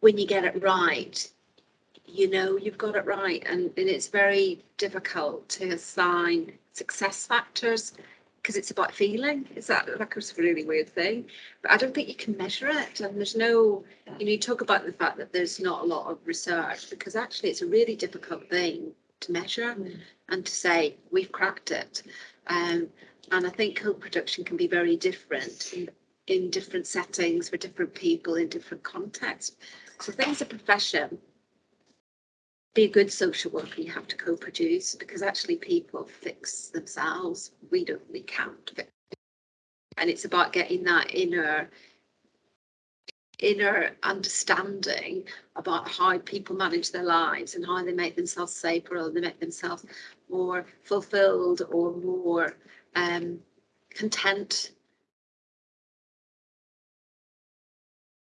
when you get it right, you know you've got it right, and, and it's very difficult to assign success factors because it's about feeling. Is that like a really weird thing? But I don't think you can measure it, and there's no. You know, you talk about the fact that there's not a lot of research because actually it's a really difficult thing to measure and to say we've cracked it. Um, and I think co-production can be very different in, in different settings for different people in different contexts. So I think as a profession, be a good social worker, you have to co-produce because actually people fix themselves. We don't, we can't. fix- And it's about getting that inner inner understanding about how people manage their lives and how they make themselves safer or they make themselves more fulfilled or more um, content